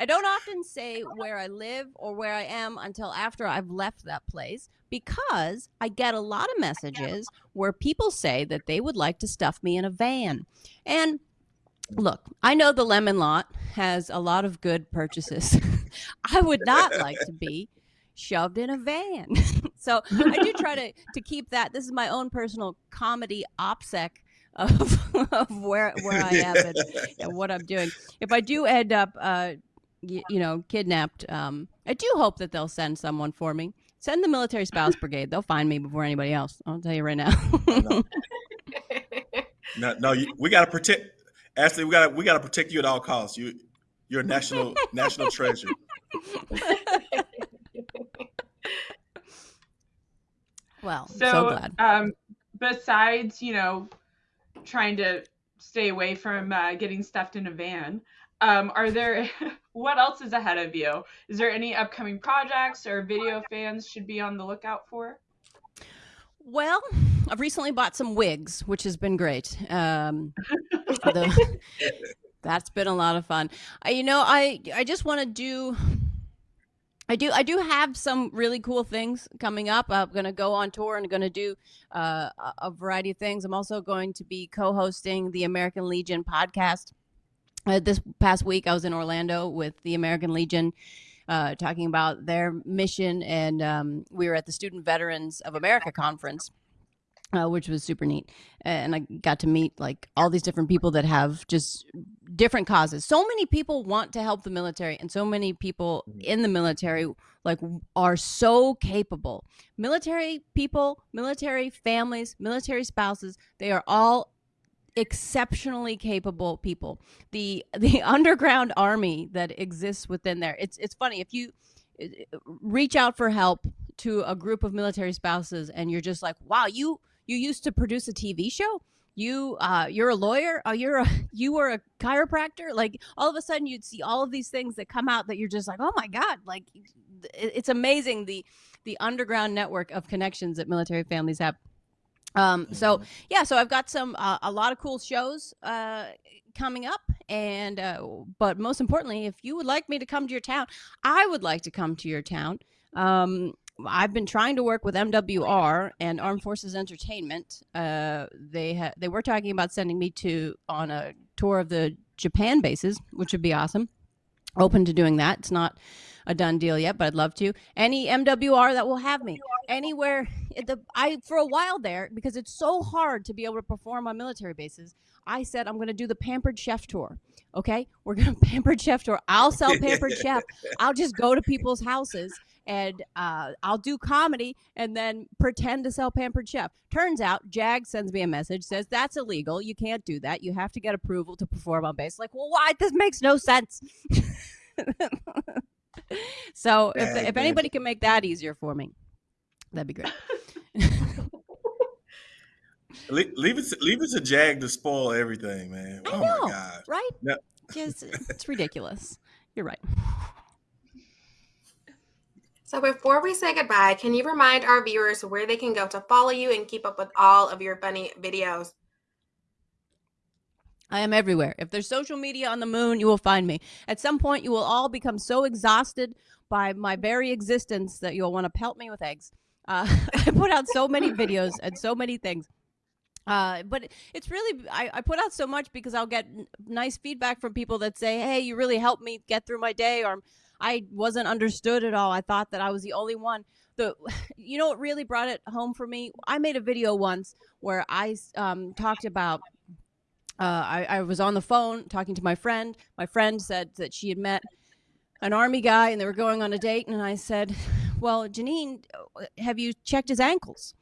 I don't often say where I live or where I am until after I've left that place because I get a lot of messages where people say that they would like to stuff me in a van. And look, I know the lemon lot has a lot of good purchases. <laughs> I would not like to be shoved in a van. <laughs> so I do try to, to keep that. This is my own personal comedy opsec of, <laughs> of where, where I am and, and what I'm doing. If I do end up, uh, you, you know, kidnapped, um, I do hope that they'll send someone for me. Send the military spouse <laughs> brigade. They'll find me before anybody else. I'll tell you right now. no, no, no you, we got to protect. Ashley, we got to we got to protect you at all costs. You, you're a national national treasure. well, So, so glad. um, besides, you know, trying to stay away from uh, getting stuffed in a van, um, are there <laughs> what else is ahead of you? Is there any upcoming projects or video fans should be on the lookout for? Well, I've recently bought some wigs, which has been great. Um, <laughs> the- that's been a lot of fun. I, you know, I I just want to do. I do. I do have some really cool things coming up. I'm going to go on tour and going to do uh, a- variety of things. I'm also going to be co-hosting the American Legion podcast. Uh, this past week, I was in Orlando with the American Legion, uh, talking about their mission, and um, we were at the Student Veterans of America conference, uh, which was super neat. And I got to meet like all these different people that have just different causes. So many people want to help the military, and so many people in the military like are so capable. Military people, military families, military spouses, they are all exceptionally capable people. The <laughs> the underground army that exists within there. It's it's funny if you uh, reach out for help to a group of military spouses and you're just like, "Wow, you you used to produce a TV show? You uh you're a lawyer? Oh, you're a <laughs> you were a chiropractor?" Like all of a sudden you'd see all of these things that come out that you're just like, "Oh my god, like it- it's amazing the the underground network of connections that military families have. Um, so yeah, so I've got some uh, a lot of cool shows uh, coming up, and uh, but most importantly, if you would like me to come to your town, I would like to come to your town. Um, I've been trying to work with MWR and Armed Forces Entertainment. Uh, they ha- they were talking about sending me to on a tour of the Japan bases, which would be awesome. Open to doing that. It's not a done deal yet, but I'd love to. Any MWR that will have me anywhere. The I for a while there because it's so hard to be able to perform on military bases. I said I'm going to do the Pampered Chef tour. Okay, <laughs> we're going to Pampered Chef tour. I'll sell Pampered Chef. <laughs> I'll just go to people's houses and uh, I'll do comedy and then pretend to sell Pampered Chef. Turns out, Jag sends me a message says that's illegal. You can't do that. You have to get approval to perform on base. Like, well, why? This makes no sense. <laughs> so if, if anybody can make that easier for me, that'd be great. Leave, leave it leave it to Jag to spoil everything, man. I oh know. my god. right? No. Just it's ridiculous. You're right. So before we say goodbye, can you remind our viewers where they can go to follow you and keep up with all of your funny videos? I am everywhere. If there's social media on the moon, you will find me. At some point, you will all become so exhausted by my very existence that you'll want to pelt me with eggs. Uh, <laughs> I put out so many videos and so many things. Uh, but it's really, I, I put out so much because I'll get n- nice feedback from people that say, hey, you really helped me get through my day, or I wasn't understood at all. I thought that I was the only one. The, <laughs> you know what really brought it home for me? I made a video once where I um, talked about uh, I, I was on the phone talking to my friend. My friend said that she had met an army guy and they were going on a date. And I said, Well, Janine, have you checked his ankles?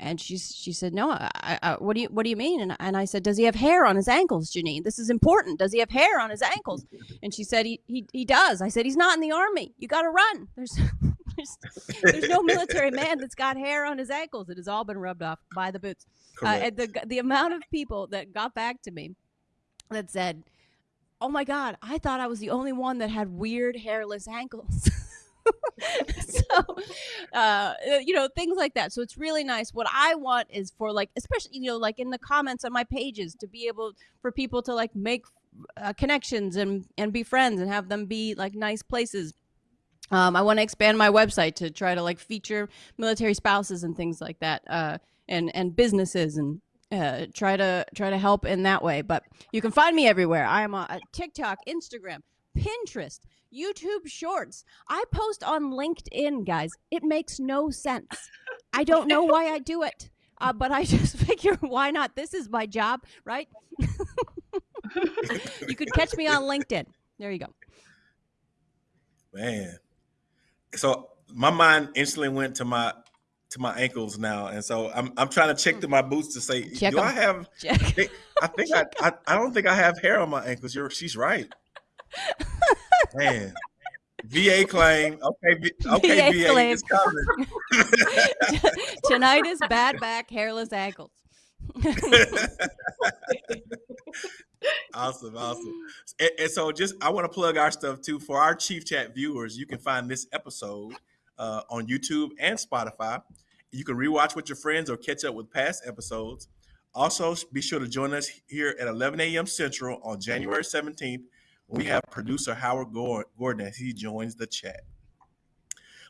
And she she said, "No, I, I, what do you what do you mean?" And, and I said, "Does he have hair on his ankles, Janine? This is important. Does he have hair on his ankles?" <laughs> And she said, "He he, he does." I said, "He's not in the army. You got to run. There's <laughs> there's, there's no military man that's got hair on his ankles. It has all been rubbed off by the boots." Uh, and the the amount of people that got back to me that said, "Oh my God, I thought I was the only one that had weird hairless ankles." <laughs> <laughs> so, uh, you know, things like that. So it's really nice. What I want is for like, especially you know, like in the comments on my pages, to be able for people to like make uh, connections and and be friends and have them be like nice places. Um, I want to expand my website to try to like feature military spouses and things like that, uh, and and businesses and uh, try to try to help in that way. But you can find me everywhere. I am on TikTok, Instagram, Pinterest, YouTube Shorts. I post on LinkedIn, guys. It makes no sense. I don't know why I do it, uh, but I <laughs> just figure why not? This is my job, right? you could catch me on LinkedIn. There you go. Man. So my mind instantly went to my to my ankles now, and so I'm I'm trying to check to my boots to say, Check do I have? Check. I think I, I I don't think I have hair on my ankles. You're she's right. <laughs> Man. VA claim. Okay, <laughs> okay, VA VA, claim. it's coming. <laughs> Tinnitus, bad back, hairless ankles. <laughs> awesome, awesome. And, and so, just I want to plug our stuff too for our Chief Chat viewers. You can find this episode uh, on YouTube and Spotify. You can rewatch with your friends or catch up with past episodes. Also, be sure to join us here at 11 a.m. Central on January 17th. We have producer Howard Gordon as he joins the chat.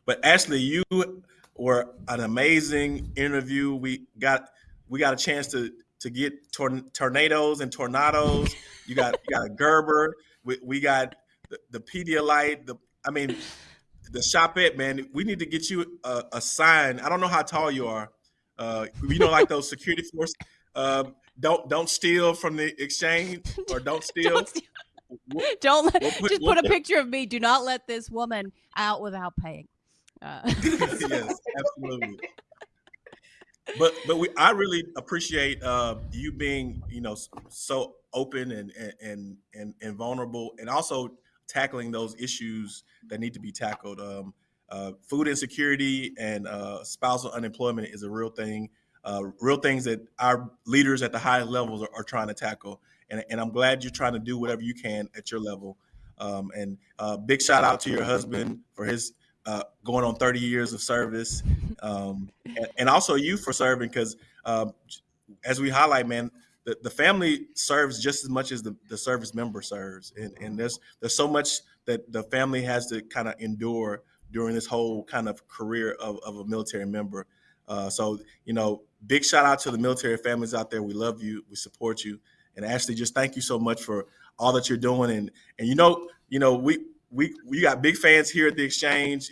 But Ashley, you were an amazing interview. We got we got a chance to to get tor- tornadoes and tornadoes. You got you got a Gerber. We, we got the, the Pedialyte. The I mean, the Shopette man. We need to get you a, a sign. I don't know how tall you are. Uh, you know, like those security force. Uh, don't don't steal from the exchange or don't steal. <laughs> Don't, steal- <laughs> Don't let, put- just put a picture of me. Do not let this woman out without paying. Uh, <laughs> <laughs> yes, absolutely. But but we I really appreciate uh, you being you know so open and and and and vulnerable, and also tackling those issues that need to be tackled. Um, uh, food insecurity and uh, spousal unemployment is a real thing. Uh, real things that our leaders at the highest levels are, are trying to tackle, and, and I'm glad you're trying to do whatever you can at your level. Um, and uh, big shout out to your husband for his uh, going on 30 years of service, um, and, and also you for serving because, um, as we highlight, man, the, the family serves just as much as the, the service member serves, and, and there's there's so much that the family has to kind of endure during this whole kind of career of, of a military member. Uh, so you know, big shout out to the military families out there. We love you, we support you, and Ashley, just thank you so much for all that you're doing. And and you know, you know, we we we got big fans here at the exchange.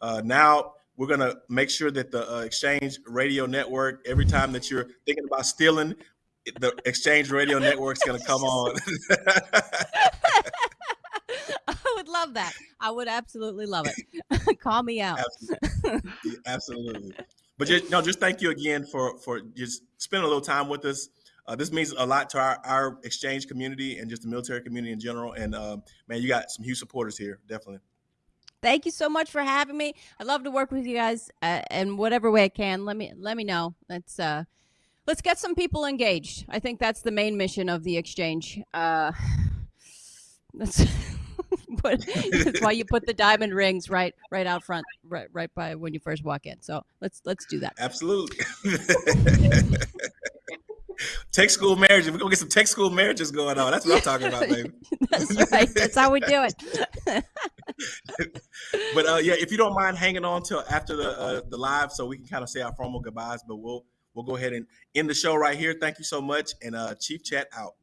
Uh, now we're gonna make sure that the uh, exchange radio network, every time that you're thinking about stealing, the exchange radio network's gonna come on. <laughs> I would love that. I would absolutely love it. <laughs> Call me out. Yeah, <laughs> Absolutely. But just no, just thank you again for for just spending a little time with us. Uh, this means a lot to our, our exchange community and just the military community in general. And uh, man, you got some huge supporters here, definitely. Thank you so much for having me. I love to work with you guys uh, in whatever way I can. Let me let me know. Let's uh, let's get some people engaged. I think that's the main mission of the exchange. Uh, <sighs> that's <laughs> but that's why you put the diamond rings right right out front, right right by when you first walk in. So let's let's do that. Absolutely. <laughs> tech school marriages. We're gonna get some tech school marriages going on. That's what I'm talking about, baby. <laughs> That's right. That's how we do it. <laughs> But uh, yeah, if you don't mind hanging on till after the uh, the live, so we can kind of say our formal goodbyes. But we'll we'll go ahead and end the show right here. Thank you so much, and uh, Chief Chat out.